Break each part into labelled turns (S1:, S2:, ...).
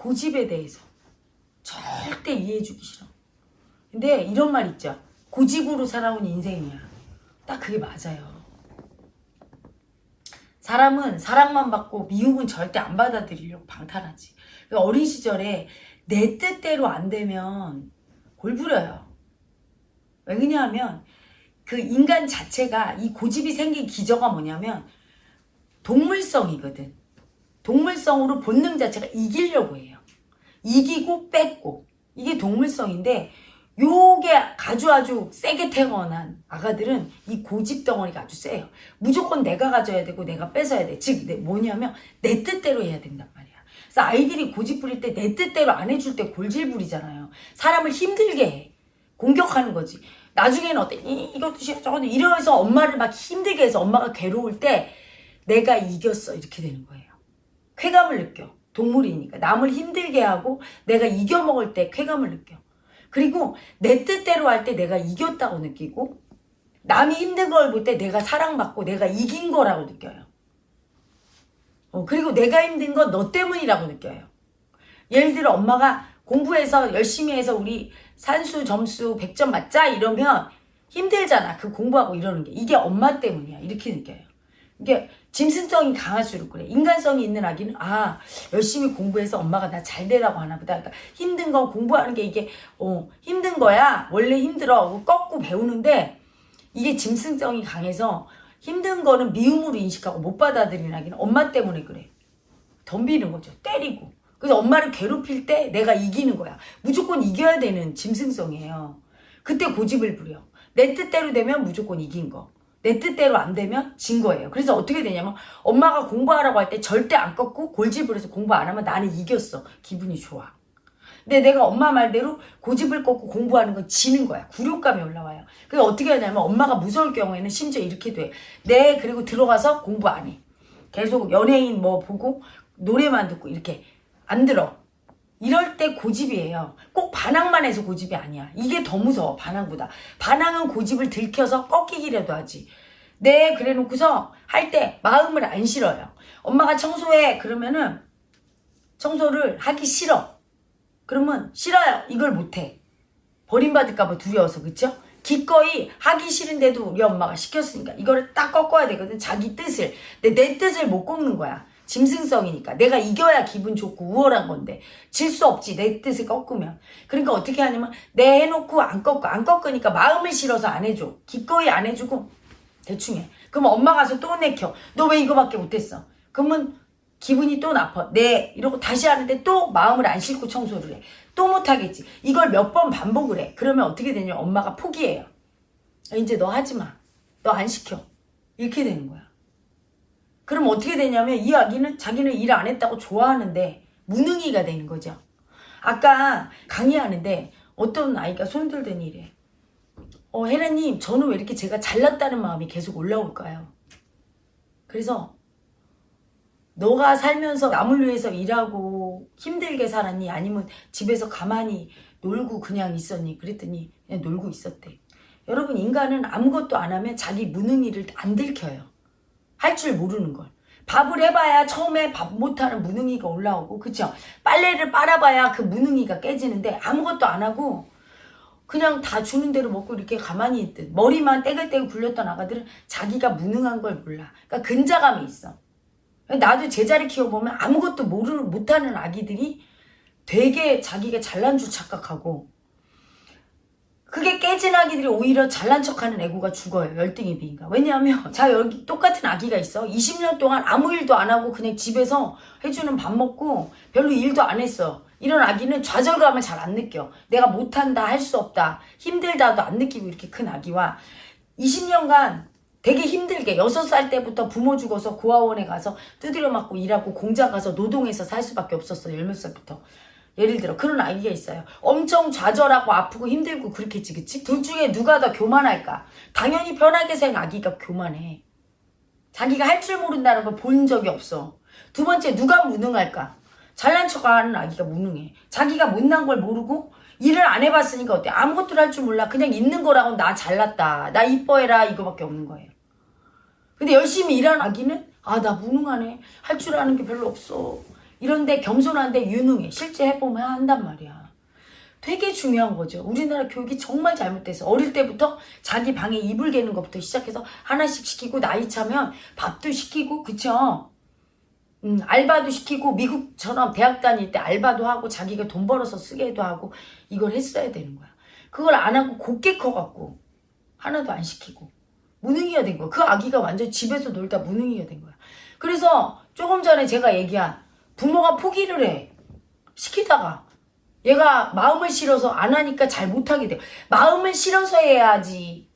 S1: 고집에 대해서 절대 이해해주기 싫어. 근데 이런 말 있죠. 고집으로 살아온 인생이야. 딱 그게 맞아요. 사람은 사랑만 받고 미움은 절대 안 받아들이려고 방탄하지. 그러니까 어린 시절에 내 뜻대로 안 되면 골부려요. 왜 그러냐면 그 인간 자체가 이 고집이 생긴 기저가 뭐냐면 동물성이거든. 동물성으로 본능 자체가 이기려고 해요. 이기고 뺏고 이게 동물성인데 요게 아주 아주 세게 태어난 아가들은 이 고집 덩어리가 아주 세요. 무조건 내가 가져야 되고 내가 뺏어야 돼. 즉 내- 뭐냐면 내 뜻대로 해야 된단 말이야. 그래서 아이들이 고집 부릴 때 내 뜻대로 안 해줄 때 골질 부리잖아요. 사람을 힘들게 해. 공격하는 거지. 나중에는 어때? 이, 이것도 싫어 저것도 이러면서 엄마를 막 힘들게 해서 엄마가 괴로울 때 내가 이겼어 이렇게 되는 거예요. 쾌감을 느껴. 동물이니까. 남을 힘들게 하고 내가 이겨먹을 때 쾌감을 느껴. 그리고 내 뜻대로 할 때 내가 이겼다고 느끼고 남이 힘든 걸 볼 때 내가 사랑받고 내가 이긴 거라고 느껴요. 어, 그리고 내가 힘든 건 너 때문이라고 느껴요. 예를 들어 엄마가 공부해서 열심히 해서 우리 산수 점수 100점 맞자 이러면 힘들잖아. 그 공부하고 이러는 게. 이게 엄마 때문이야. 이렇게 느껴요. 이게 짐승성이 강할수록 그래. 인간성이 있는 아기는 아 열심히 공부해서 엄마가 나 잘 되라고 하나 보다. 그러니까 힘든 건 공부하는 게 이게 어 힘든 거야. 원래 힘들어. 꺾고 배우는데 이게 짐승성이 강해서 힘든 거는 미움으로 인식하고 못 받아들이는 아기는 엄마 때문에 그래. 덤비는 거죠. 때리고. 그래서 엄마를 괴롭힐 때 내가 이기는 거야. 무조건 이겨야 되는 짐승성이에요. 그때 고집을 부려. 내 뜻대로 되면 무조건 이긴 거. 내 뜻대로 안 되면 진 거예요. 그래서 어떻게 되냐면 엄마가 공부하라고 할 때 절대 안 꺾고 골집을 해서 공부 안 하면 나는 이겼어. 기분이 좋아. 근데 내가 엄마 말대로 고집을 꺾고 공부하는 건 지는 거야. 굴욕감이 올라와요. 그래서 어떻게 하냐면 엄마가 무서울 경우에는 심지어 이렇게 돼. 네, 그리고 들어가서 공부 안 해. 계속 연예인 뭐 보고 노래만 듣고 이렇게 안 들어. 이럴 때 고집이에요. 꼭 반항만 해서 고집이 아니야. 이게 더 무서워, 반항보다. 반항은 고집을 들켜서 꺾이기라도 하지. 네, 그래 놓고서 할 때 마음을 안 실어요. 엄마가 청소해. 그러면은 청소를 하기 싫어. 그러면 싫어요. 이걸 못해. 버림받을까봐 두려워서, 그쵸? 기꺼이 하기 싫은데도 우리 엄마가 시켰으니까 이거를 딱 꺾어야 되거든. 자기 뜻을. 근데 내 뜻을 못 꺾는 거야. 짐승성이니까. 내가 이겨야 기분 좋고 우월한 건데. 질 수 없지. 내 뜻을 꺾으면. 그러니까 어떻게 하냐면, 내 해놓고 안 꺾어. 안 꺾으니까 마음을 실어서 안 해줘. 기꺼이 안 해주고, 대충 해. 그럼 엄마 가서 또 내켜. 너 왜 이거밖에 못했어? 그러면 기분이 또 나빠. 네. 이러고 다시 하는데 또 마음을 안 싣고 청소를 해. 또 못하겠지. 이걸 몇 번 반복을 해. 그러면 어떻게 되냐. 엄마가 포기해요. 이제 너 하지 마. 너 안 시켜. 이렇게 되는 거야. 그럼 어떻게 되냐면 이 아기는 자기는 일 안 했다고 좋아하는데 무능이가 되는 거죠. 아까 강의하는데 어떤 아이가 손들더니 이래. 어, 혜라님, 저는 왜 이렇게 제가 잘났다는 마음이 계속 올라올까요? 그래서 너가 살면서 남을 위해서 일하고 힘들게 살았니? 아니면 집에서 가만히 놀고 그냥 있었니? 그랬더니 그냥 놀고 있었대. 여러분, 인간은 아무것도 안 하면 자기 무능이를 안 들켜요. 할 줄 모르는 걸. 밥을 해봐야 처음에 밥 못하는 무능이가 올라오고, 그쵸? 빨래를 빨아봐야 그 무능이가 깨지는데 아무것도 안 하고 그냥 다 주는 대로 먹고 이렇게 가만히 있듯 머리만 떼글떼글 굴렸던 아가들은 자기가 무능한 걸 몰라. 그러니까 근자감이 있어. 나도 제자리 키워보면 아무것도 모르는 못하는 아기들이 되게 자기가 잘난 줄 착각하고 그게 깨진 아기들이 오히려 잘난 척하는 애고가 죽어요. 열등의 비인가. 왜냐하면 자 여기 똑같은 아기가 있어. 20년 동안 아무 일도 안 하고 그냥 집에서 해주는 밥 먹고 별로 일도 안 했어. 이런 아기는 좌절감을 잘 안 느껴. 내가 못한다, 할 수 없다, 힘들다도 안 느끼고 이렇게 큰 아기와 20년간 되게 힘들게 6살 때부터 부모 죽어서 고아원에 가서 두드려 맞고 일하고 공장 가서 노동해서 살 수밖에 없었어. 10몇 살부터. 예를 들어 그런 아기가 있어요. 엄청 좌절하고 아프고 힘들고 그렇겠지 그치? 둘 중에 누가 더 교만할까? 당연히 편하게 산 아기가 교만해. 자기가 할 줄 모른다는 걸 본 적이 없어. 두 번째 누가 무능할까? 잘난 척하는 아기가 무능해. 자기가 못난 걸 모르고 일을 안 해봤으니까 어때? 아무것도 할 줄 몰라. 그냥 있는 거라고 나 잘났다. 나 이뻐해라 이거밖에 없는 거예요. 근데 열심히 일하는 아기는 아 나 무능하네. 할 줄 아는 게 별로 없어. 이런데 겸손한데 유능해. 실제 해보면 한단 말이야. 되게 중요한 거죠. 우리나라 교육이 정말 잘못돼서 어릴 때부터 자기 방에 이불 개는 것부터 시작해서 하나씩 시키고 나이 차면 밥도 시키고 그쵸? 음, 알바도 시키고 미국처럼 대학 다닐 때 알바도 하고 자기가 돈 벌어서 쓰게도 하고 이걸 했어야 되는 거야. 그걸 안 하고 곱게 커갖고 하나도 안 시키고 무능이가 된 거야. 그 아기가 완전 집에서 놀다 무능이가 된 거야. 그래서 조금 전에 제가 얘기한 부모가 포기를 해. 시키다가 얘가 마음을 실어서 안 하니까 잘 못하게 돼요. 마음을 실어서 해야지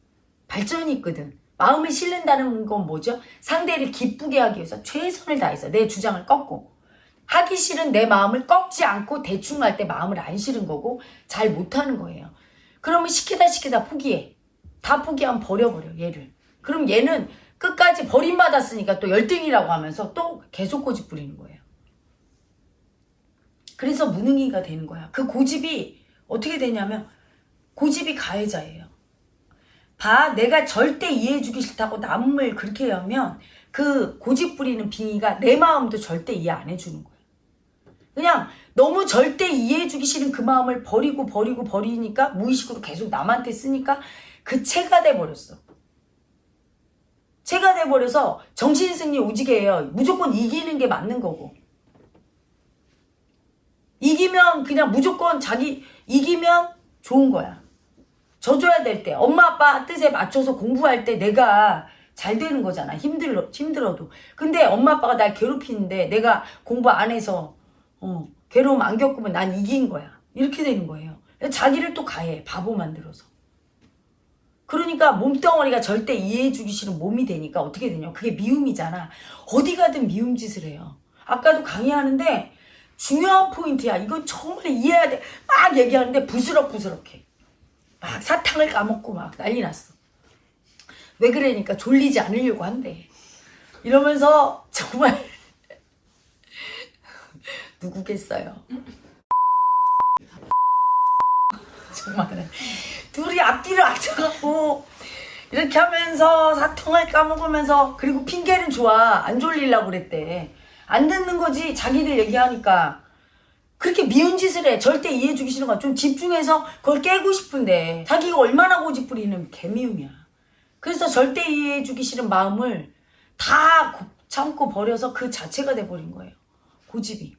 S1: 발전이 있거든. 마음을 실른다는 건 뭐죠? 상대를 기쁘게 하기 위해서 최선을 다해서 내 주장을 꺾고 하기 싫은 내 마음을 꺾지 않고 대충 할 때 마음을 안 실은 거고 잘 못하는 거예요. 그러면 시키다 시키다 포기해. 다 포기하면 버려버려 얘를. 그럼 얘는 끝까지 버림받았으니까 또 열등이라고 하면서 또 계속 고집 부리는 거예요. 그래서 무능이가 되는 거야. 그 고집이 어떻게 되냐면 고집이 가해자예요. 봐, 내가 절대 이해해주기 싫다고 남을 그렇게 하면 그 고집 부리는 빙의가 내 마음도 절대 이해 안 해주는 거야. 그냥 너무 절대 이해해주기 싫은 그 마음을 버리고 버리고 버리니까 무의식으로 계속 남한테 쓰니까 그 체가 돼버렸어. 체가 돼버려서 정신승리 오지게 해요. 무조건 이기는 게 맞는 거고. 이기면 그냥 무조건 자기 이기면 좋은 거야. 져줘야 될 때, 엄마 아빠 뜻에 맞춰서 공부할 때 내가 잘 되는 거잖아. 힘들어, 힘들어도. 근데 엄마 아빠가 날 괴롭히는데 내가 공부 안 해서, 어, 괴로움 안 겪으면 난 이긴 거야. 이렇게 되는 거예요. 자기를 또 가해. 바보 만들어서. 그러니까 몸덩어리가 절대 이해해주기 싫은 몸이 되니까 어떻게 되냐. 그게 미움이잖아. 어디 가든 미움 짓을 해요. 아까도 강의하는데 중요한 포인트야. 이건 정말 이해해야 돼. 막 얘기하는데 부스럭부스럭해. 막 사탕을 까먹고 막 난리 났어. 왜 그러니까 졸리지 않으려고 한대. 이러면서 정말 누구겠어요. 정말 둘이 앞뒤를 앉아갖고 이렇게 하면서 사탕을 까먹으면서 그리고 핑계는 좋아 안 졸리려고 그랬대 안 듣는 거지 자기들 얘기하니까. 그렇게 미운 짓을 해. 절대 이해해주기 싫은 거야. 좀 집중해서 그걸 깨고 싶은데 자기가 얼마나 고집 부리는 개미움이야. 그래서 절대 이해해주기 싫은 마음을 다 고- 참고 버려서 그 자체가 돼버린 거예요. 고집이.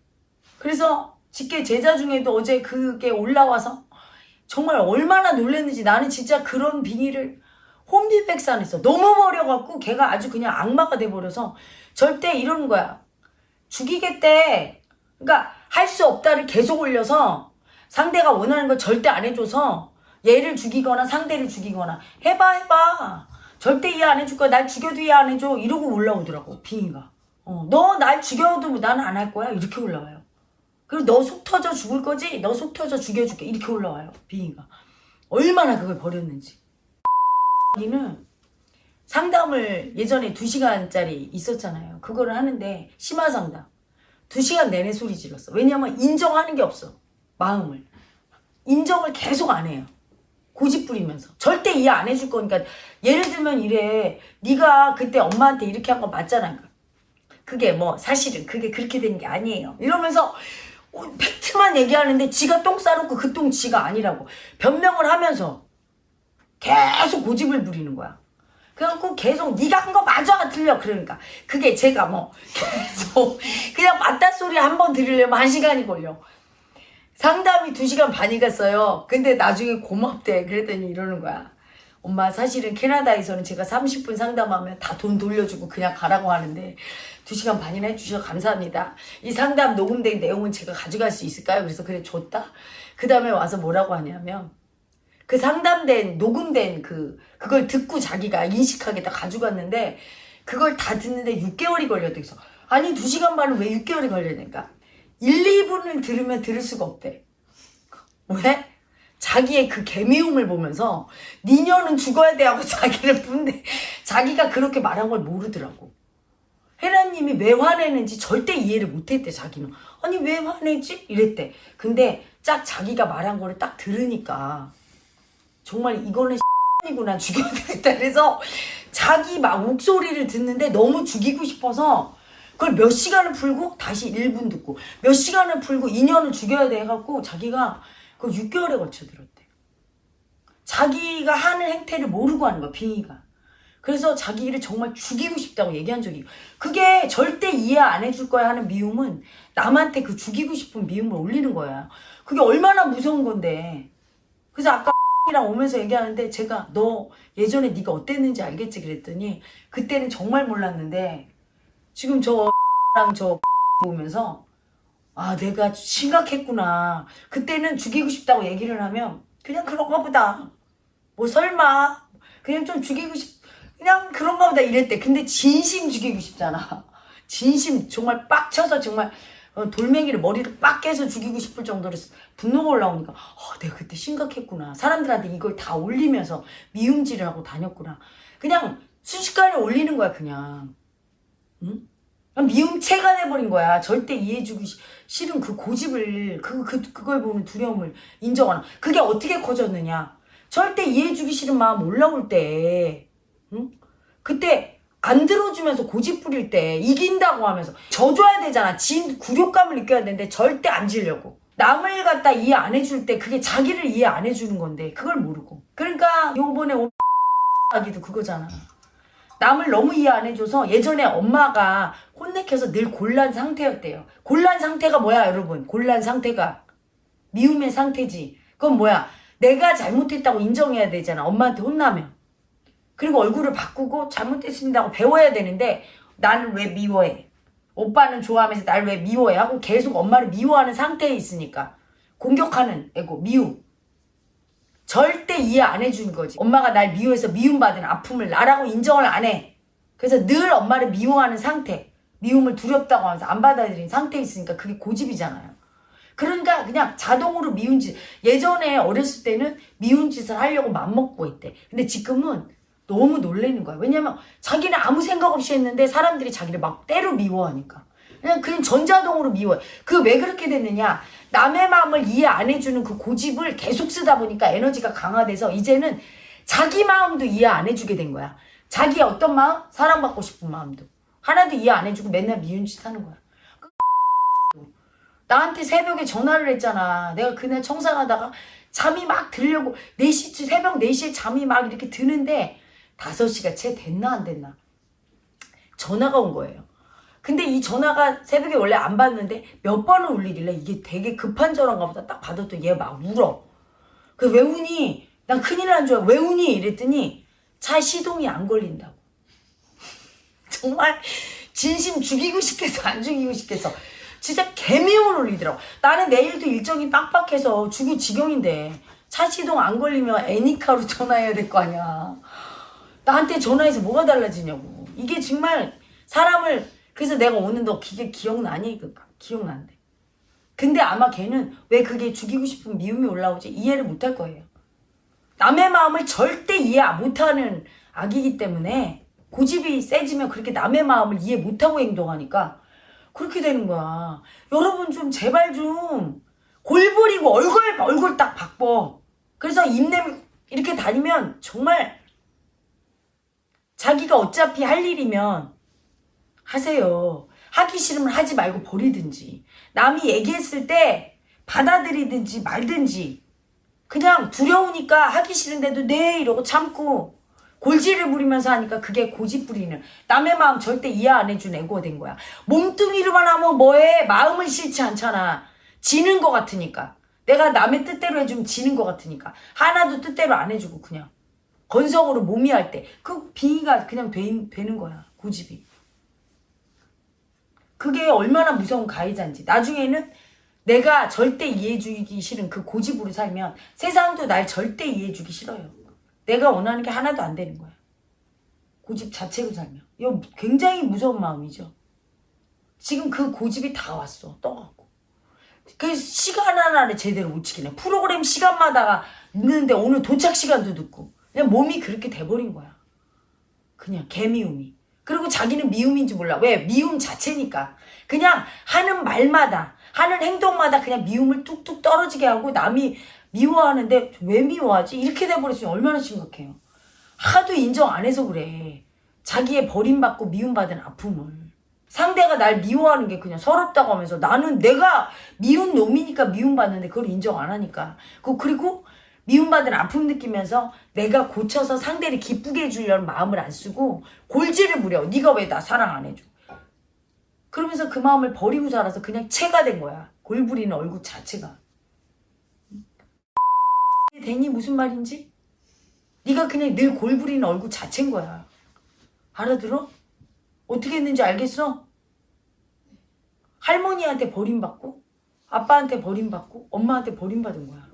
S1: 그래서 직계 제자 중에도 어제 그게 올라와서 정말 얼마나 놀랐는지 나는 진짜 그런 비닐을 혼비백산했어. 너무 버려갖고 걔가 아주 그냥 악마가 돼버려서 절대 이러는 거야. 죽이겠대. 그러니까 할 수 없다를 계속 올려서 상대가 원하는 걸 절대 안 해줘서 얘를 죽이거나 상대를 죽이거나 해봐 해봐. 절대 이해 안 해줄 거야. 날 죽여도 이해 안 해줘. 이러고 올라오더라고 빙의가. 어, 너 날 죽여도 나는 안 할 거야. 이렇게 올라와요. 그리고 너 속 터져 죽을 거지? 너 속 터져 죽여줄게. 이렇게 올라와요. 비인가. 얼마나 그걸 버렸는지. 이는 상담을 예전에 2시간짜리 있었잖아요. 그거를 하는데 심화 상담. 2시간 내내 소리 질렀어. 왜냐면 인정하는 게 없어. 마음을. 인정을 계속 안 해요. 고집 부리면서 절대 이해 안 해줄 거니까 예를 들면 이래 네가 그때 엄마한테 이렇게 한 거 맞잖아 그게 뭐 사실은 그게 그렇게 된 게 아니에요 이러면서 어, 팩트만 얘기하는데 지가 똥 싸놓고 그 똥 지가 아니라고 변명을 하면서 계속 고집을 부리는 거야 그래갖고 계속 네가 한 거 맞아 틀려 그러니까 그게 제가 뭐 계속 그냥 맞다 소리 한 번 들으려면 한 시간이 걸려 상담이 2시간 반이 갔어요. 근데 나중에 고맙대. 그랬더니 이러는 거야. 엄마 사실은 캐나다에서는 제가 30분 상담하면 다 돈 돌려주고 그냥 가라고 하는데 2시간 반이나 해주셔서 감사합니다. 이 상담 녹음된 내용은 제가 가져갈 수 있을까요? 그래서 그래 줬다. 그 다음에 와서 뭐라고 하냐면 그 상담된 녹음된 그 그걸 듣고 자기가 인식하게 다 가져갔는데 그걸 다 듣는데 6개월이 걸렸대. 그래서 아니 2시간 반은 왜 6개월이 걸리니까 1, 2분을 들으면 들을 수가 없대. 왜? 자기의 그 개미움을 보면서 니녀는 죽어야 돼 하고 자기를 분데 자기가 그렇게 말한 걸 모르더라고. 혜라님이 왜 화내는지 절대 이해를 못했대 자기는. 아니 왜 화내지? 이랬대. 근데 딱 자기가 말한 거를 딱 들으니까 정말 이거는 이구나 죽여야 되겠다. 그래서 자기 막 목소리를 듣는데 너무 죽이고 싶어서 그걸 몇 시간을 풀고 다시 1분 듣고 몇 시간을 풀고 2년을 죽여야 돼 해갖고 자기가 그 6개월에 걸쳐 들었대. 자기가 하는 행태를 모르고 하는 거야 빙의가. 그래서 자기를 정말 죽이고 싶다고 얘기한 적이 그게 절대 이해 안 해줄 거야 하는 미움은 남한테 그 죽이고 싶은 미움을 올리는 거야. 그게 얼마나 무서운 건데. 그래서 아까 이랑 오면서 얘기하는데 제가 너 예전에 네가 어땠는지 알겠지? 그랬더니 그때는 정말 몰랐는데 지금 저랑 저 보면서 아 내가 심각했구나. 그때는 죽이고 싶다고 얘기를 하면 그냥 그런가 보다. 뭐 설마. 그냥 좀 죽이고 싶 그냥 그런가 보다 이랬대. 근데 진심 죽이고 싶잖아. 진심 정말 빡쳐서 정말 어, 돌멩이를 머리를 빡 깨서 죽이고 싶을 정도로 분노가 올라오니까 어, 내가 그때 심각했구나 사람들한테 이걸 다 올리면서 미움질을 하고 다녔구나 그냥 순식간에 올리는 거야 그냥 응? 미움체가 돼버린 거야. 절대 이해해주기 시- 싫은 그 고집을, 그, 그, 그걸 보는 두려움을 인정하는. 그게 어떻게 커졌느냐. 절대 이해해주기 싫은 마음 올라올 때, 응? 그때 안 들어주면서 고집 부릴 때, 이긴다고 하면서 져줘야 되잖아. 진, 굴욕감을 느껴야 되는데 절대 안 지려고. 남을 갖다 이해 안 해줄 때 그게 자기를 이해 안 해주는 건데, 그걸 모르고. 그러니까 요번에 오 아기도 그거잖아. 남을 너무 이해 안 해줘서 예전에 엄마가 혼내켜서 늘 곤란 상태였대요. 곤란 상태가 뭐야, 여러분? 곤란 상태가. 미움의 상태지. 그건 뭐야? 내가 잘못했다고 인정해야 되잖아. 엄마한테 혼나면. 그리고 얼굴을 바꾸고 잘못했습니다고 배워야 되는데 나는 왜 미워해? 오빠는 좋아하면서 날 왜 미워해? 하고 계속 엄마를 미워하는 상태에 있으니까. 공격하는 에고, 미움. 절대 이해 안 해주는 거지. 엄마가 날 미워해서 미움받은 아픔을 나라고 인정을 안 해. 그래서 늘 엄마를 미워하는 상태. 미움을 두렵다고 하면서 안 받아들인 상태에 있으니까 그게 고집이잖아요. 그러니까 그냥 자동으로 미운 짓. 예전에 어렸을 때는 미운 짓을 하려고 맘먹고 했대. 근데 지금은 너무 놀래는 거야. 왜냐면 자기는 아무 생각 없이 했는데 사람들이 자기를 막 때로 미워하니까. 그냥 그냥 전자동으로 미워해. 그 왜 그렇게 됐느냐? 남의 마음을 이해 안 해주는 그 고집을 계속 쓰다 보니까 에너지가 강화돼서 이제는 자기 마음도 이해 안 해주게 된 거야. 자기 어떤 마음? 사랑받고 싶은 마음도. 하나도 이해 안 해주고 맨날 미운 짓 하는 거야. 나한테 새벽에 전화를 했잖아. 내가 그날 청산하다가 잠이 막 들려고 4시쯤 새벽 4시에 잠이 막 이렇게 드는데 5시가 채 됐나 안 됐나 전화가 온 거예요. 근데 이 전화가 새벽에 원래 안 받는데 몇 번을 울리길래 이게 되게 급한 전화인가 보다 딱 받았더니 얘 막 울어. 그 왜 우니? 난 큰일 난 줄 알고 왜 우니? 이랬더니 차 시동이 안 걸린다고. 정말 진심 죽이고 싶겠어 안 죽이고 싶겠어. 진짜 개미움을 올리더라고. 나는 내일도 일정이 빡빡해서 죽을 지경인데 차 시동 안 걸리면 애니카로 전화해야 될 거 아니야. 나한테 전화해서 뭐가 달라지냐고. 이게 정말 사람을 그래서 내가 오늘 너 그게 기억나니? 그 기억난대. 근데 아마 걔는 왜 그게 죽이고 싶은 미움이 올라오지 이해를 못할 거예요. 남의 마음을 절대 이해 못하는 아기이기 때문에 고집이 세지면 그렇게 남의 마음을 이해 못하고 행동하니까 그렇게 되는 거야. 여러분 좀 제발 좀 골부리고 얼굴 얼굴 딱 바꿔. 그래서 입냄 이렇게 다니면 정말 자기가 어차피 할 일이면 하세요. 하기 싫으면 하지 말고 버리든지. 남이 얘기했을 때 받아들이든지 말든지. 그냥 두려우니까 하기 싫은데도 네 이러고 참고 골지를 부리면서 하니까 그게 고집 부리는 남의 마음 절대 이해 안 해준 애고가 된 거야. 몸뚱이로만 하면 뭐해? 마음은 싫지 않잖아. 지는 것 같으니까. 내가 남의 뜻대로 해주면 지는 것 같으니까. 하나도 뜻대로 안 해주고 그냥. 건성으로 몸이 할 때. 그 빙의가 그냥 되, 되는 거야. 고집이. 그게 얼마나 무서운 가해자인지. 나중에는 내가 절대 이해해주기 싫은 그 고집으로 살면 세상도 날 절대 이해해주기 싫어요. 내가 원하는 게 하나도 안 되는 거야. 고집 자체로 살면. 이거 굉장히 무서운 마음이죠. 지금 그 고집이 다 왔어. 떠갖고. 그 시간 하나를 제대로 못 지키네. 프로그램 시간마다 늦는데 오늘 도착 시간도 늦고. 그냥 몸이 그렇게 돼버린 거야. 그냥 개미움이. 그리고 자기는 미움인지 몰라. 왜? 미움 자체니까. 그냥 하는 말마다, 하는 행동마다 그냥 미움을 뚝뚝 떨어지게 하고 남이 미워하는데 왜 미워하지? 이렇게 돼버렸으면 얼마나 심각해요. 하도 인정 안 해서 그래. 자기의 버림받고 미움받은 아픔을. 상대가 날 미워하는 게 그냥 서럽다고 하면서 나는 내가 미운 놈이니까 미움받는데 그걸 인정 안 하니까. 그 그리고 미움받은 아픔 느끼면서 내가 고쳐서 상대를 기쁘게 해주려는 마음을 안 쓰고 골지를 부려. 네가 왜 나 사랑 안 해줘? 그러면서 그 마음을 버리고 살아서 그냥 채가 된 거야. 골부리는 얼굴 자체가. 되니 무슨 말인지? 네가 그냥 늘 골부리는 얼굴 자체인 거야. 알아들어? 어떻게 했는지 알겠어? 할머니한테 버림받고 아빠한테 버림받고 엄마한테 버림받은 거야.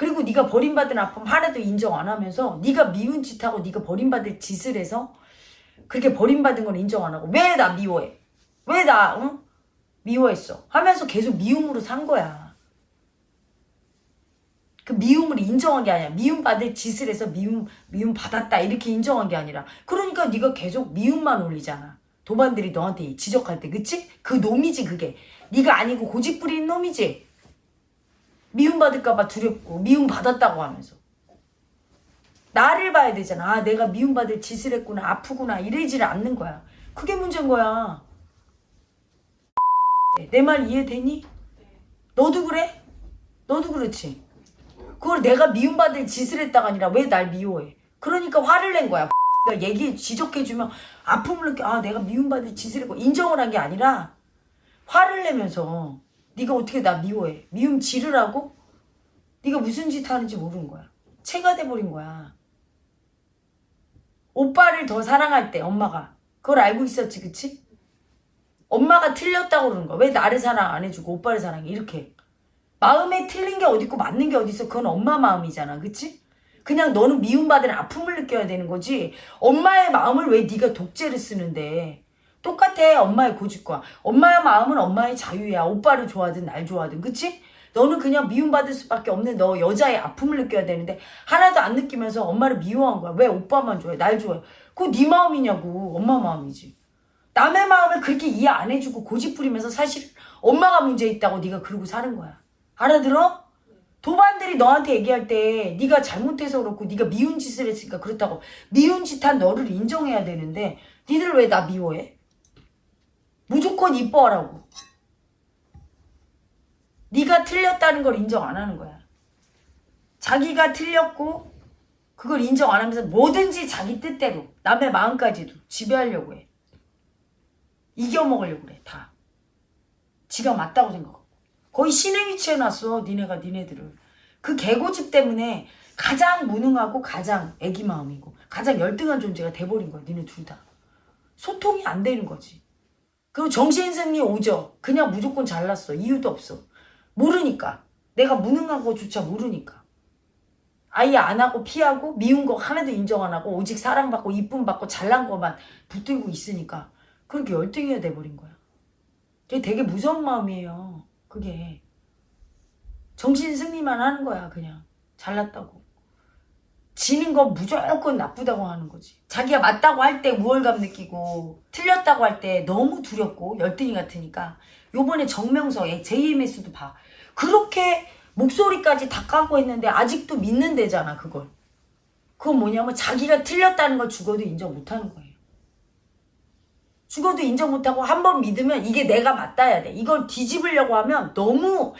S1: 그리고 네가 버림받은 아픔 하나도 인정 안 하면서 네가 미운 짓하고 네가 버림받을 짓을 해서 그렇게 버림받은 걸 인정 안 하고 왜 나 미워해? 왜 나 응? 미워했어? 하면서 계속 미움으로 산 거야. 그 미움을 인정한 게 아니야. 미움 받을 짓을 해서 미움 미움 받았다 이렇게 인정한 게 아니라 그러니까 네가 계속 미움만 올리잖아. 도반들이 너한테 지적할 때 그치? 그 놈이지 그게. 네가 아니고 고집 부리는 놈이지. 미움 받을까봐 두렵고 미움 받았다고 하면서 나를 봐야 되잖아. 아 내가 미움 받을 짓을 했구나 아프구나 이러지를 않는 거야. 그게 문제인 거야. 내 말 이해되니? 너도 그래? 너도 그렇지. 그걸 내가 미움받을 짓을 했다가 아니라 왜 날 미워해? 그러니까 화를 낸 거야. 내가 얘기 지적해주면 아픔을 느껴. 아 내가 미움받을 짓을 했고 인정을 한 게 아니라 화를 내면서 네가 어떻게 나 미워해? 미움 지르라고? 네가 무슨 짓 하는지 모르는 거야. 체가 돼버린 거야. 오빠를 더 사랑할 때 엄마가 그걸 알고 있었지 그치? 엄마가 틀렸다고 그러는 거야. 왜 나를 사랑 안 해주고 오빠를 사랑해? 이렇게. 마음에 틀린 게 어딨고 맞는 게 어딨어. 그건 엄마 마음이잖아. 그치? 그냥 너는 미움받은 아픔을 느껴야 되는 거지. 엄마의 마음을 왜 네가 독재를 쓰는데. 똑같아. 엄마의 고집과. 엄마의 마음은 엄마의 자유야. 오빠를 좋아하든 날 좋아하든. 그치? 너는 그냥 미움받을 수밖에 없는 너 여자의 아픔을 느껴야 되는데 하나도 안 느끼면서 엄마를 미워한 거야. 왜 오빠만 좋아해? 날 좋아해. 그거 네 마음이냐고. 엄마 마음이지. 남의 마음을 그렇게 이해 안 해주고 고집 부리면서 사실 엄마가 문제 있다고 네가 그러고 사는 거야. 알아들어? 도반들이 너한테 얘기할 때 네가 잘못해서 그렇고 네가 미운 짓을 했으니까 그렇다고 미운 짓 한 너를 인정해야 되는데 니들 왜 나 미워해? 무조건 이뻐하라고. 네가 틀렸다는 걸 인정 안 하는 거야. 자기가 틀렸고 그걸 인정 안 하면서 뭐든지 자기 뜻대로 남의 마음까지도 지배하려고 해. 이겨먹으려고 그래 다. 지가 맞다고 생각하고. 거의 신의 위치에 놨어 니네가 니네들을. 그 개고집 때문에 가장 무능하고 가장 애기 마음이고 가장 열등한 존재가 돼버린 거야 니네 둘 다. 소통이 안 되는 거지. 그리고 정신승리 오죠. 그냥 무조건 잘났어. 이유도 없어. 모르니까. 내가 무능한 거조차 모르니까. 아예 안 하고 피하고 미운 거 하나도 인정 안 하고 오직 사랑받고 이쁨 받고 잘난 거만 붙들고 있으니까 그렇게 열등이가 돼버린 거야. 그게 되게 무서운 마음이에요. 그게. 정신 승리만 하는 거야 그냥. 잘났다고. 지는 건 무조건 나쁘다고 하는 거지. 자기가 맞다고 할 때 우월감 느끼고 틀렸다고 할 때 너무 두렵고 열등이 같으니까 요번에 정명서에 JMS도 봐. 그렇게 목소리까지 다 까고 했는데 아직도 믿는 데잖아 그걸. 그건 뭐냐면 자기가 틀렸다는 걸 죽어도 인정 못하는 거예요. 죽어도 인정 못하고 한 번 믿으면 이게 내가 맞다야 돼. 이걸 뒤집으려고 하면 너무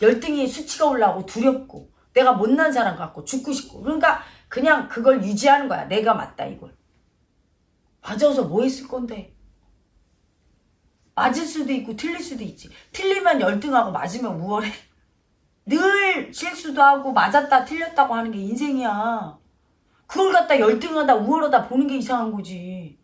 S1: 열등의 수치가 올라오고 두렵고 내가 못난 사람 같고 죽고 싶고 그러니까 그냥 그걸 유지하는 거야. 내가 맞다 이걸. 맞아서 뭐 했을 건데. 맞을 수도 있고 틀릴 수도 있지. 틀리면 열등하고 맞으면 우월해. 늘 실수도 하고 맞았다 틀렸다고 하는 게 인생이야. 그걸 갖다 열등하다 우월하다 보는 게 이상한 거지.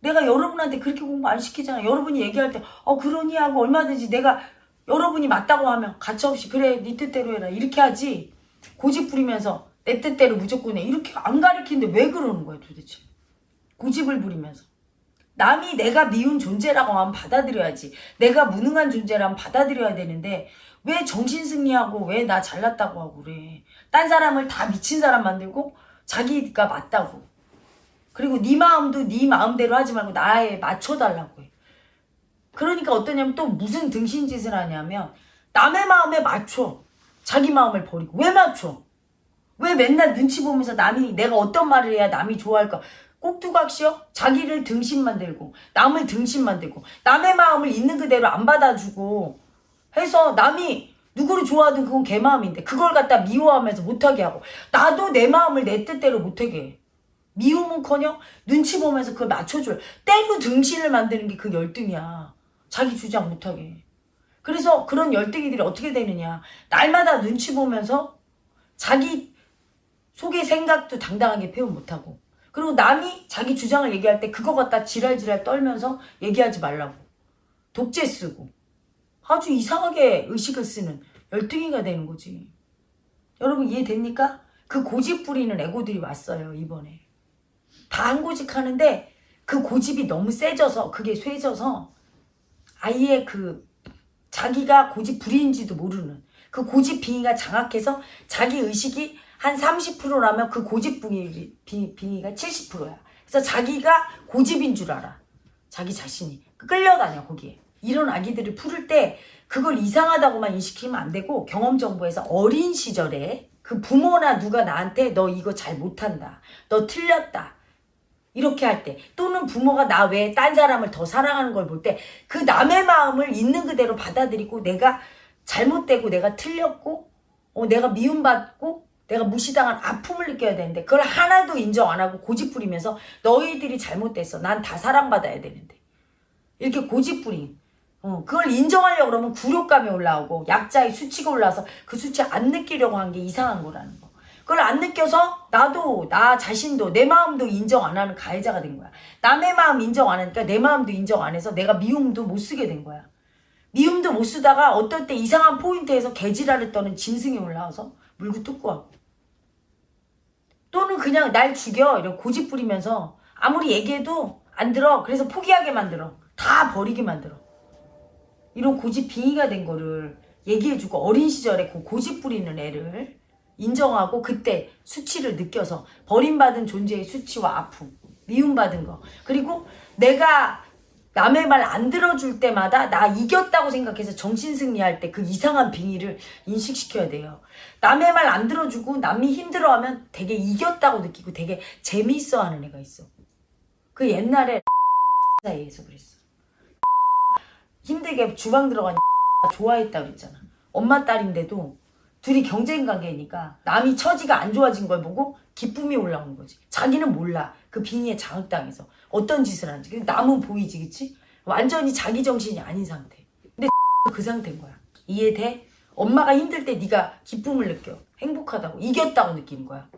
S1: 내가 여러분한테 그렇게 공부 안 시키잖아. 여러분이 얘기할 때, 어, 그러니 하고 얼마든지 내가 여러분이 맞다고 하면 가차없이 그래, 네 뜻대로 해라. 이렇게 하지. 고집 부리면서 내 뜻대로 무조건 해. 이렇게 안 가리키는데 왜 그러는 거야 도대체. 고집을 부리면서. 남이 내가 미운 존재라고 하면 받아들여야지. 내가 무능한 존재라면 받아들여야 되는데 왜 정신승리하고 왜 나 잘났다고 하고 그래. 딴 사람을 다 미친 사람 만들고 자기가 맞다고. 그리고 네 마음도 네 마음대로 하지 말고 나에 맞춰달라고 해. 그러니까 어떠냐면 또 무슨 등신짓을 하냐면 남의 마음에 맞춰. 자기 마음을 버리고. 왜 맞춰? 왜 맨날 눈치 보면서 남이 내가 어떤 말을 해야 남이 좋아할까? 꼭두각시요? 자기를 등신만 들고 남을 등신만 들고 남의 마음을 있는 그대로 안 받아주고 해서 남이 누구를 좋아하든 그건 걔 마음인데 그걸 갖다 미워하면서 못하게 하고 나도 내 마음을 내 뜻대로 못하게 해. 미움은커녕 눈치 보면서 그걸 맞춰줄 때로 등신을 만드는 게 그 열등이야. 자기 주장 못하게. 해. 그래서 그런 열등이들이 어떻게 되느냐. 날마다 눈치 보면서 자기 속의 생각도 당당하게 표현 못하고 그리고 남이 자기 주장을 얘기할 때 그거 갖다 지랄지랄 떨면서 얘기하지 말라고 독재 쓰고 아주 이상하게 의식을 쓰는 열등이가 되는 거지 여러분 이해됩니까? 그 고집 부리는 애고들이 왔어요 이번에 다 한 고집 하는데 그 고집이 너무 세져서 그게 쇠져서 아예 그 자기가 고집 부리는지도 모르는 그 고집 빙의가 장악해서 자기 의식이 한 30%라면 그 고집 빙의, 빙- 빙의가 70%야. 그래서 자기가 고집인 줄 알아. 자기 자신이. 끌려다녀, 거기에. 이런 아기들을 풀을 때 그걸 이상하다고만 인식하면 안 되고 경험정보에서 어린 시절에 그 부모나 누가 나한테 너 이거 잘 못한다. 너 틀렸다. 이렇게 할 때 또는 부모가 나 외에 딴 사람을 더 사랑하는 걸 볼 때 그 남의 마음을 있는 그대로 받아들이고 내가 잘못되고 내가 틀렸고 어, 내가 미움받고 내가 무시당한 아픔을 느껴야 되는데 그걸 하나도 인정 안 하고 고집 부리면서 너희들이 잘못됐어. 난 다 사랑받아야 되는데. 이렇게 고집 부림 어, 그걸 인정하려고 그러면 굴욕감이 올라오고 약자의 수치가 올라와서 그 수치 안 느끼려고 한 게 이상한 거라는 거 그걸 안 느껴서 나도 나 자신도 내 마음도 인정 안 하는 가해자가 된 거야. 남의 마음 인정 안 하니까 내 마음도 인정 안 해서 내가 미움도 못 쓰게 된 거야. 미움도 못 쓰다가 어떨 때 이상한 포인트에서 개지랄을 떠는 짐승이 올라와서 물고 뜯고 하고 또는 그냥 날 죽여 이런 고집 부리면서 아무리 얘기해도 안 들어 그래서 포기하게 만들어 다 버리게 만들어 이런 고집 빙의가 된 거를 얘기해주고 어린 시절에 그 고집 부리는 애를 인정하고 그때 수치를 느껴서 버림받은 존재의 수치와 아픔, 미움받은 거. 그리고 내가 남의 말 안 들어줄 때마다 나 이겼다고 생각해서 정신승리할 때 그 이상한 빙의를 인식시켜야 돼요. 남의 말 안 들어주고 남이 힘들어하면 되게 이겼다고 느끼고 되게 재미있어 하는 애가 있어. 그 옛날에 사이에서 그랬어. 힘들게 주방 들어가니 좋아했다 그랬잖아. 엄마 딸인데도 둘이 경쟁 관계니까 남이 처지가 안 좋아진 걸 보고 기쁨이 올라오는 거지. 자기는 몰라. 그 빙의에 장악당해서 어떤 짓을 하는지. 근데 남은 보이지, 그치? 완전히 자기 정신이 아닌 상태. 근데 그 상태인 거야. 이해돼? 엄마가 힘들 때 네가 기쁨을 느껴. 행복하다고. 이겼다고 느끼는 거야.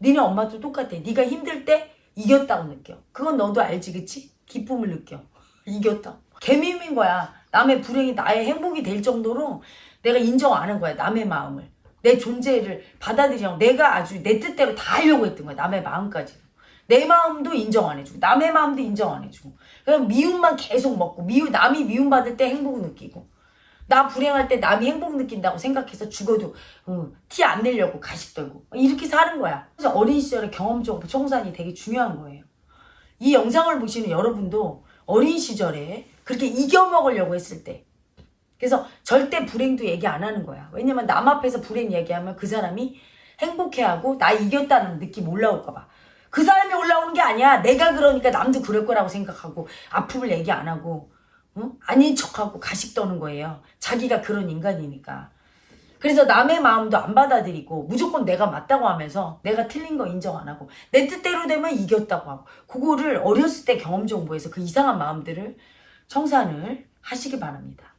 S1: 니네 엄마도 똑같아. 네가 힘들 때 이겼다고 느껴. 그건 너도 알지, 그치? 기쁨을 느껴. 이겼다. 개미인 거야. 남의 불행이 나의 행복이 될 정도로 내가 인정 안 한 거야. 남의 마음을. 내 존재를 받아들이려고 내가 아주 내 뜻대로 다 하려고 했던 거야. 남의 마음까지. 내 마음도 인정 안 해주고 남의 마음도 인정 안 해주고 그냥 미움만 계속 먹고 미움 남이 미움받을 때 행복 느끼고 나 불행할 때 남이 행복 느낀다고 생각해서 죽어도 티안 내려고 가식 떨고 이렇게 사는 거야. 그래서 어린 시절에 경험적 청산이 되게 중요한 거예요. 이 영상을 보시는 여러분도 어린 시절에 그렇게 이겨먹으려고 했을 때 그래서 절대 불행도 얘기 안 하는 거야. 왜냐면 남 앞에서 불행 얘기하면 그 사람이 행복해하고 나 이겼다는 느낌 올라올까 봐. 그 사람이 올라오는 게 아니야. 내가 그러니까 남도 그럴 거라고 생각하고 아픔을 얘기 안 하고 응? 아닌 척하고 가식 떠는 거예요. 자기가 그런 인간이니까. 그래서 남의 마음도 안 받아들이고 무조건 내가 맞다고 하면서 내가 틀린 거 인정 안 하고 내 뜻대로 되면 이겼다고 하고 그거를 어렸을 때 경험 정보에서 그 이상한 마음들을 청산을 하시기 바랍니다.